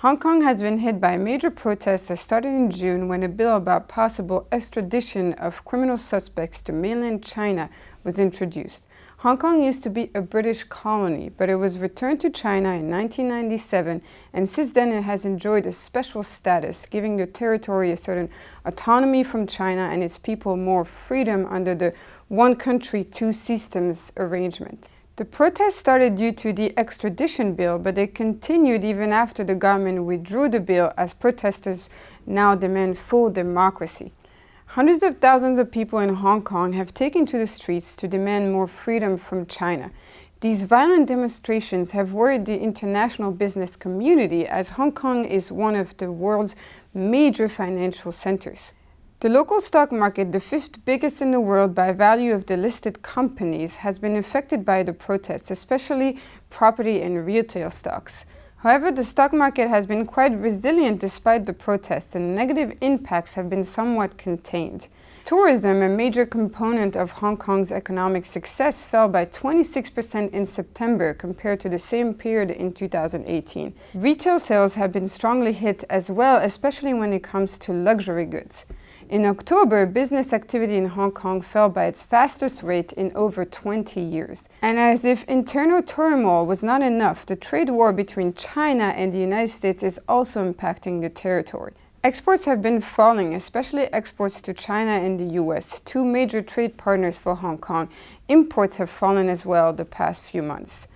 Hong Kong has been hit by major protests that started in June when a bill about possible extradition of criminal suspects to mainland China was introduced. Hong Kong used to be a British colony, but it was returned to China in 1997, and since then it has enjoyed a special status, giving the territory a certain autonomy from China and its people more freedom under the one country, two systems arrangement. The protests started due to the extradition bill, but they continued even after the government withdrew the bill as protesters now demand full democracy. Hundreds of thousands of people in Hong Kong have taken to the streets to demand more freedom from China. These violent demonstrations have worried the international business community as Hong Kong is one of the world's major financial centers. The local stock market, the fifth biggest in the world by value of the listed companies, has been affected by the protests, especially property and retail stocks. However, the stock market has been quite resilient despite the protests and negative impacts have been somewhat contained. Tourism, a major component of Hong Kong's economic success, fell by 26% in September compared to the same period in 2018. Retail sales have been strongly hit as well, especially when it comes to luxury goods. In October, business activity in Hong Kong fell by its fastest rate in over 20 years. And as if internal turmoil was not enough, the trade war between China and the United States is also impacting the territory. Exports have been falling, especially exports to China and the US, two major trade partners for Hong Kong. Imports have fallen as well the past few months.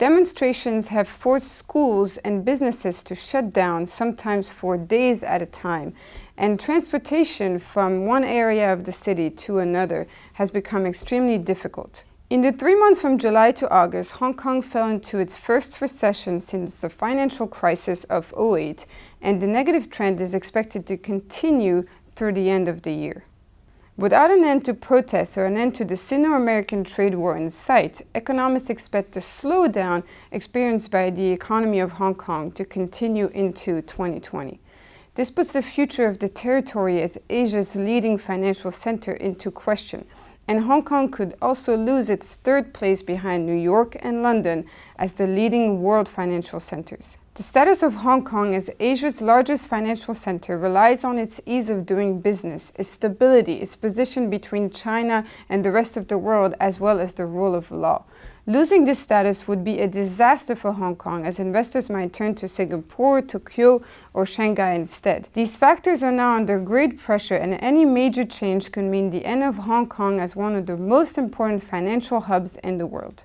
Demonstrations have forced schools and businesses to shut down, sometimes for days at a time, and transportation from one area of the city to another has become extremely difficult. In the three months from July to August, Hong Kong fell into its first recession since the financial crisis of 08, and the negative trend is expected to continue through the end of the year. Without an end to protests or an end to the Sino-American trade war in sight, economists expect the slowdown experienced by the economy of Hong Kong to continue into 2020. This puts the future of the territory as Asia's leading financial center into question, and Hong Kong could also lose its third place behind New York and London as the leading world financial centers. The status of Hong Kong as Asia's largest financial center relies on its ease of doing business, its stability, its position between China and the rest of the world, as well as the rule of law. Losing this status would be a disaster for Hong Kong as investors might turn to Singapore, Tokyo or Shanghai instead. These factors are now under great pressure and any major change could mean the end of Hong Kong as one of the most important financial hubs in the world.